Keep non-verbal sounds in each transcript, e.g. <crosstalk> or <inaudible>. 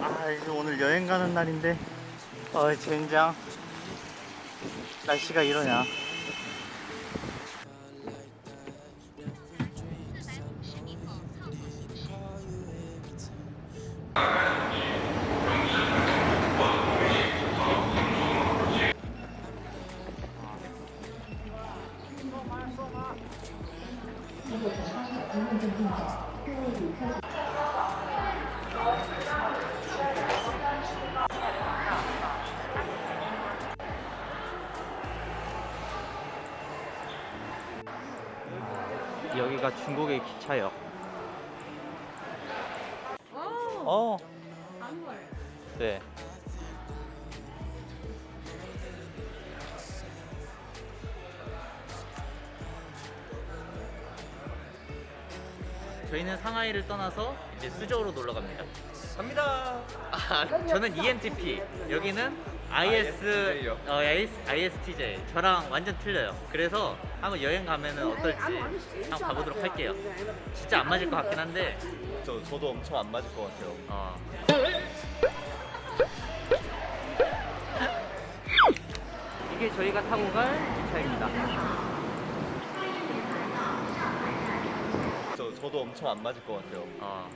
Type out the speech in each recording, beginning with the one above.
아 이제 오늘 여행 가는 날인데. 어 젠장. 날씨가 이러냐 여기가 중국의 기차역 어 네. 저희는 상하이를 떠나서 이제 수저우로 놀러 갑니다. 갑니다. 아, 저는 ENTP, 여기는 IS, ISTJ 요. 어, IS, ISTJ. 저랑 완전 틀려요. 그래서 한번 여행 가면은 어떨지 한번 가보도록 할게요. 진짜 안 맞을 것 같긴 한데, 저 저도 엄청 안 맞을 것 같아요. 어. <laughs> 이게 저희가 타고 갈 기차입니다. 저 저도 엄청 안 맞을 것 같아요. 어.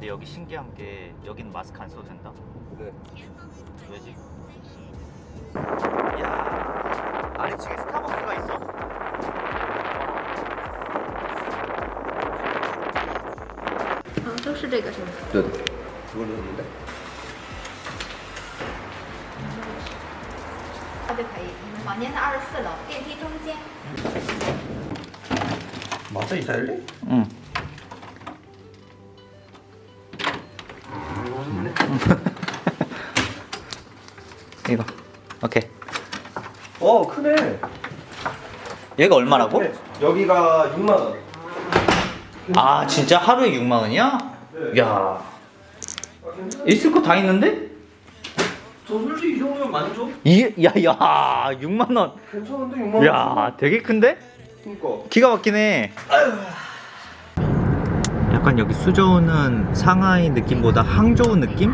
근데 여기 신기한 게 여기는 마스크 안 써도 된다? 네. 왜지? 야 아래층에 스타벅스가 있어? 嗯，都是这个是吗？ 네. 그걸로 했는데? 这就可以。你们房间在二十四楼，电梯中间。 맞아 이사일리? 응 <laughs> 이거 오케이 어 크네. 얘가 얼마라고? 네. 여기가 6만 원. 아 진짜 하루에 6만 원이야? 네. 야 있을 거 다 있는데? 저 솔직히 이 정도면 많이 줘? 이, 야, 야, 6만 원. 괜찮은데 6만 원. 야, 되게 큰데? 그니까. 기가 막히네. 약간 여기 수저우는 상하이 느낌보다 항저우 느낌?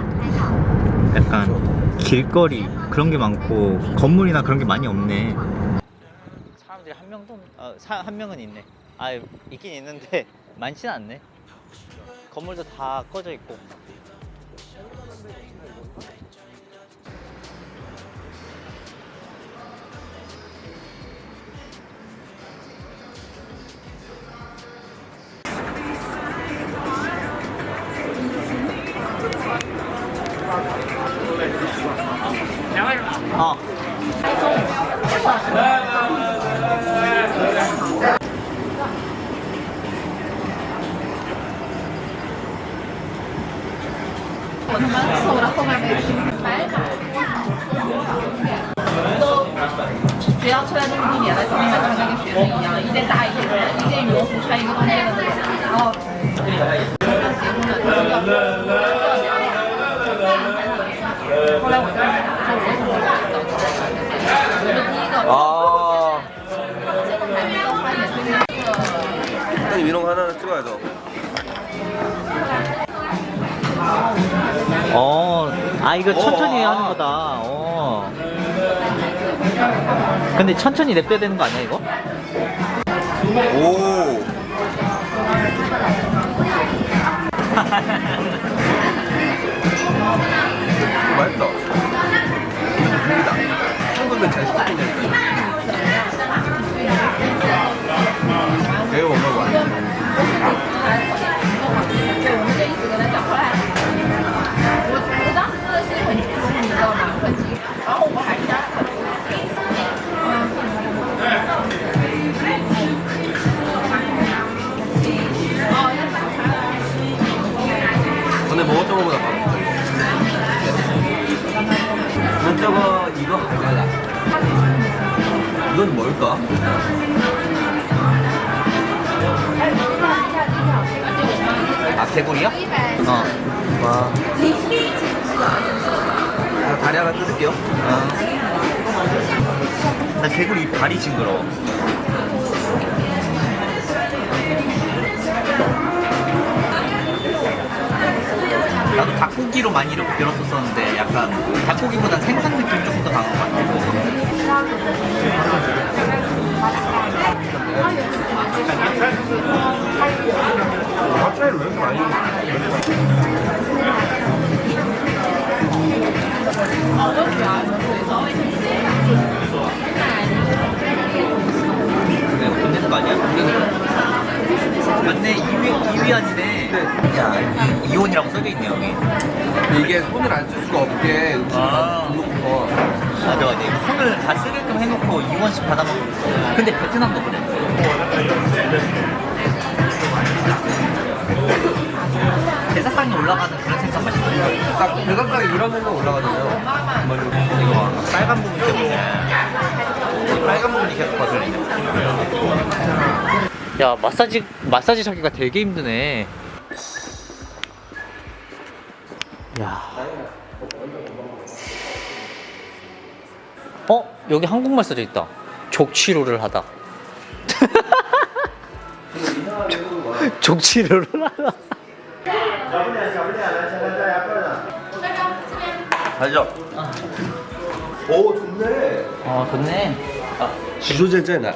약간 길거리 그런 게 많고 건물이나 그런 게 많이 없네. 사람들이 한 명도 없- 어, 사, 한 명은 있네. 아, 있긴 있는데 <laughs> 많지는 않네. 건물도 다 꺼져 있고. 两位是吧？好。来来来来来来来来来我他妈凑候到后面没听白板都学校出来那么多年了就明穿跟学生一样一件大衣一件羽绒服穿一个冬天的那种然后。结婚要 이런 거 하나 찍어야죠. 어, 아 이거 천천히 어, 아. 하는 거다. 어. 근데 천천히 냅둬야 되는 거 아니야 이거? 오. <laughs> 맛있다. 먹었던 거보다 맛있어 이거 이거 달라 이건 뭘까? 아 개구리요? 어. 와. 아, 다리 하나 뜯을게요. 아. 나 개구리 이 발이 징그러워. 닭고기로 많이 이렇게 들었었었는데 약간 닭고기보다 생선 느낌 조금 더 강한 것 같아. 맛 차이를 왜 많이 내가 돈 내는 거 아니야? 맞네 2위, 2위 아니네. 야 이- 이혼이라고 써져 있네 여기. 이게 손을 안 쓸 수가 없게 아. 놓고 맞아 맞아 이거 손을 다 쓰게끔 해놓고 2원씩 받아먹고 근데 베트남도 그래. 제사상에 올라가는 그런 생선 맛이야 딱 대각각이 이런 생각 올라가잖아요. 이거 빨간 부분 때문에. 이 빨간 부분이 계속 거슬리네 야 마사지 마사지 하기가 되게 힘드네 야 어? 여기 한국말 써져 있다 족치료를 하다 <laughs> 족치료를 하다 알죠? 오 좋네. 어 좋네 지조제제나.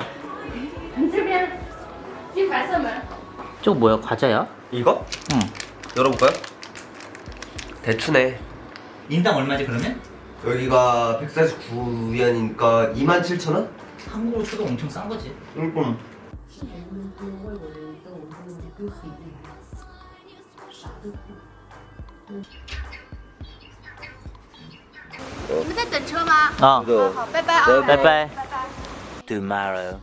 你这边进白色门。 저거 뭐야 과자야? 이거? 응 열어볼까요? 대추네. 인당 얼마지 그러면? 여기가 149위안이니까 27,000원? 한국으로 쳐도 엄청 싼 거지 응. 你们在等车吗？ 어 这好，拜拜啊。 拜拜拜拜 tomorrow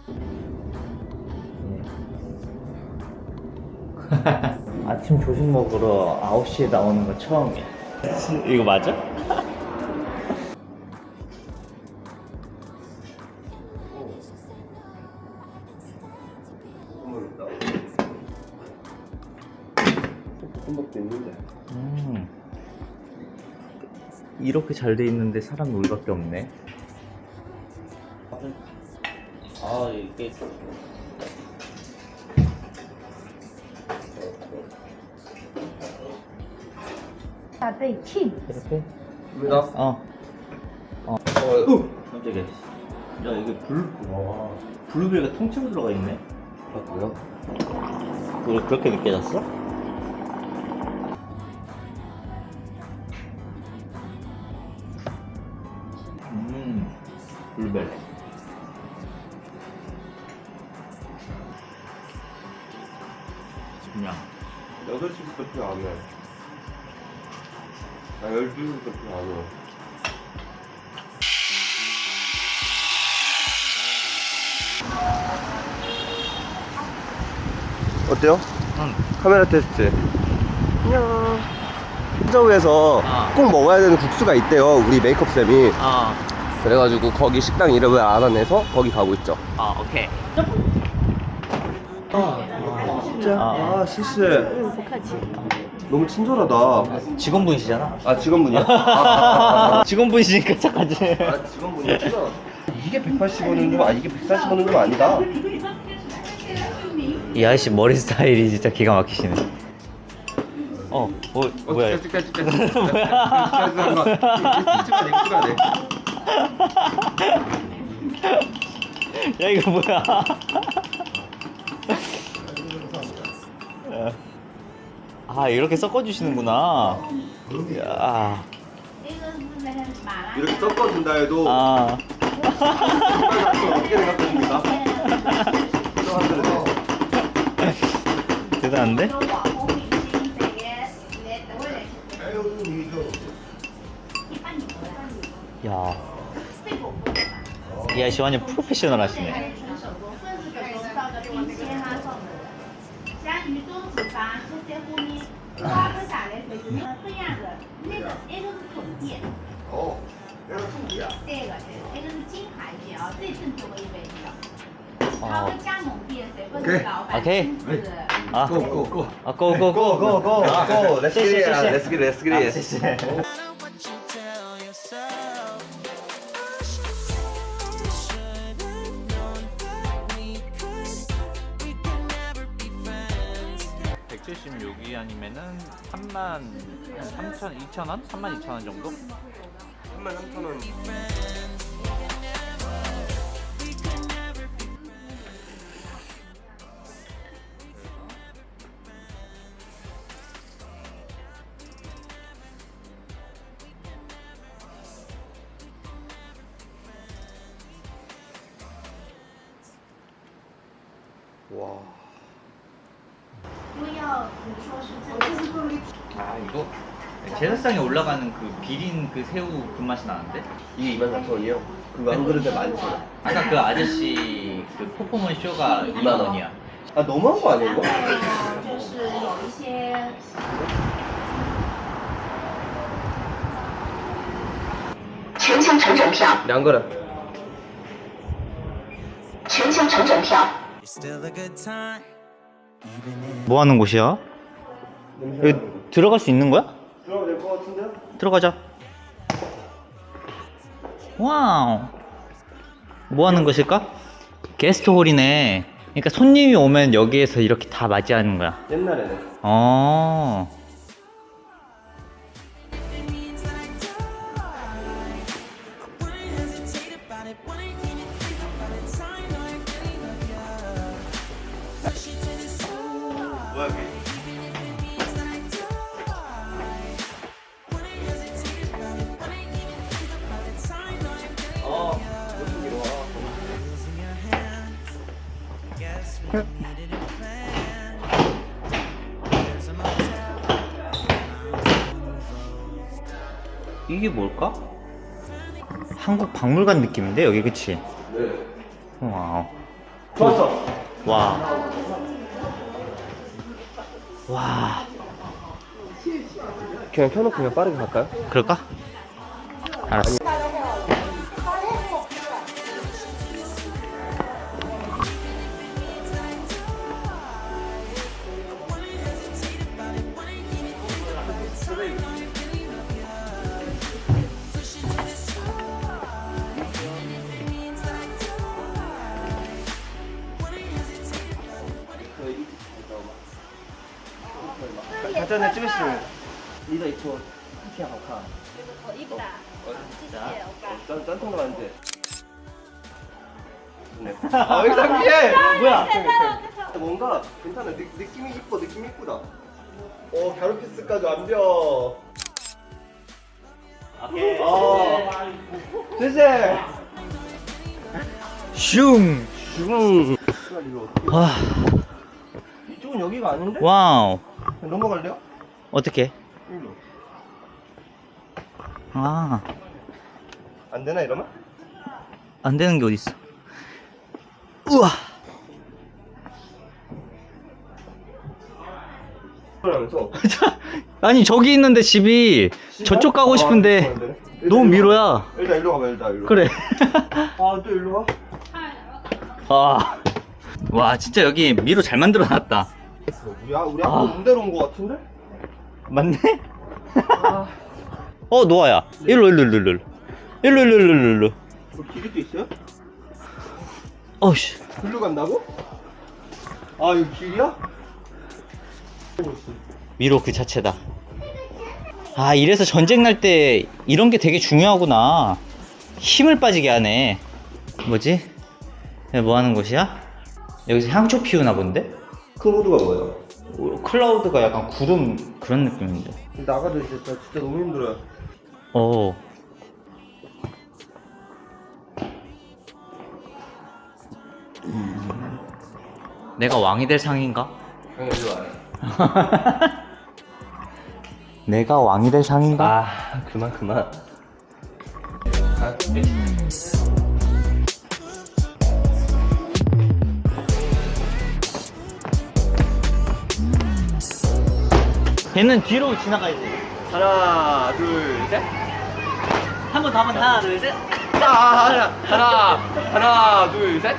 <laughs> 아침 조식 먹으러 9시에 나오는 거 처음이야 <laughs> 이거 맞아? 볶음밥도 있는데. 음. 이렇게 잘 돼 있는데 사람이 우리밖에 없네 아 이게 大倍 king。 이렇게? 입니다. 어 어, 깜짝이야 야 이게 블, 와 블루베리가 통째로 들어가 있네 아, 뭐야? 그걸 그렇게 느껴졌어? 음, 블루베리. 그냥 8시부터 표안 해. 아, 12시부터 표안 해. 어때요? 응. 카메라 테스트. 안녕. 한저우에서 아. 꼭 먹어야 되는 국수가 있대요. 우리 메이크업 쌤이. 아, 그래가지고 거기 식당 이름을 알아내서 거기 가고 있죠. 아, 오케이. 진짜? 아. 아, 시스. 너무 친절하다. 직원분이시잖아. 아, 직원분이야? <laughs> 아, 아, 아, 직원분이시니까 착하지. 아, 아, 직원분이구나. 이게 180원은 좀, 아, 이게 140원은 좀 아니다. 이 아저씨 머리 스타일이 진짜 기가 막히시네. 어, 뭐, 뭐야? 이거. 찍자, 찍자, 찍자. <laughs> 찍자, 찍자. 찍어야 돼, 찍어야 돼. 야 이거 뭐야? <laughs> 아 이렇게 섞어주시는구나. 야, 이렇게 섞어준다 해도 아, 어떻게 생각하십니까? <laughs> 대단한데? 야, 이 아저씨 완전 프로페셔널 하시네. 三，三花蜜，花不下来，反正不一样的，那个，那个是重叠。哦，那个重叠啊，个，是金牌店，最正宗的一百一啊。他们加盟店，谁不是老板亲自？啊，够够够！啊，够够够够够够！谢谢谢谢谢谢谢谢。 376이 아니면은 3만 3천 2천 원? 3만 2천 원 정도? 3만 3천 원 아 이거 제사상에 올라가는 그 비린 그 새우 그 맛이 나는데? 이게 2만 4천 원이요? 그거 한 그릇에 많지. 아까 그 아저씨 그 퍼포먼스 쇼가 2만 원이야 아 너무한 거 아니야 然 이거? 后就是有一些全箱成整票，两个人.全箱成整票。 It's still a good time, even if 뭐 하는 곳이야? 여기 들어갈 수 있는 거야? 들어가면 될것 같은데요? 들어가자 와우 뭐 하는 곳일까? 게스트홀이네 그러니까 손님이 오면 여기에서 이렇게 다 맞이하는 거야 옛날에는. 어 이게 뭘까? 한국 박물관 느낌인데 여기 그치? 네. 와우 좋았어. 와. 와. 그냥 켜놓고 그냥 빠르게 갈까요? 그럴까? 알았어. 사 전에 찍으시면 리더 이초 티야 오카 어 이쁘다. 티티야 오카 짠통도 안돼 아왜 상기해? 뭐야? 아, 뭔가 괜찮아. 느, 느낌이 이뻐 느낌이 이쁘다. 어, 오 갸루피스까지 완벽. 오케이. 어. 됐어 슝. 슝. 와. 이쪽은 여기가 아닌데? 와우. 넘어갈래요? 어떻게? 일로. 아, 안 되나 이러면? 안 되는 게 어딨어. 우와. 그러면서 <laughs> 아니, 저기 있는데 집이 저쪽 가고 싶은데 너무 미로야. 일단 일로 가봐 일단 일로. 그래. 아 또 일로 와? <laughs> 아. 와, 진짜 여기 미로 잘 만들어 놨다. 우리 아 우리 아. 아까 온 데로 온 거 같은데? 맞네? 아. <laughs> 어, 노아야. 일로, 일로, 일로, 일로. 일로, 일로, 일로, 일로, 일로. 저 길이 또 있어요? 어우씨. 글로 간다고? 아 이거 길이야? 미로 그 자체다. 아, 이래서 전쟁 날 때 이런 게 되게 중요하구나. 힘을 빠지게 하네. 뭐지? 뭐 하는 곳이야? 여기서 향초 피우나 본데? 큰 호두가 뭐예요? 오, 클라우드가 약간 구름 그런 느낌인데. 나가도 진짜, 진짜 너무 힘들어요. 어. 음. 내가 왕이 될 상인가? 형님 일로 와요. <laughs> 내가 왕이 될 상인가? 아 그만 그만. 걔는 뒤로 지나가야지. 하나 둘 셋. 한 번 더, 한 번, 하나, 둘, 셋. 아 하나 하나 하나 둘 셋.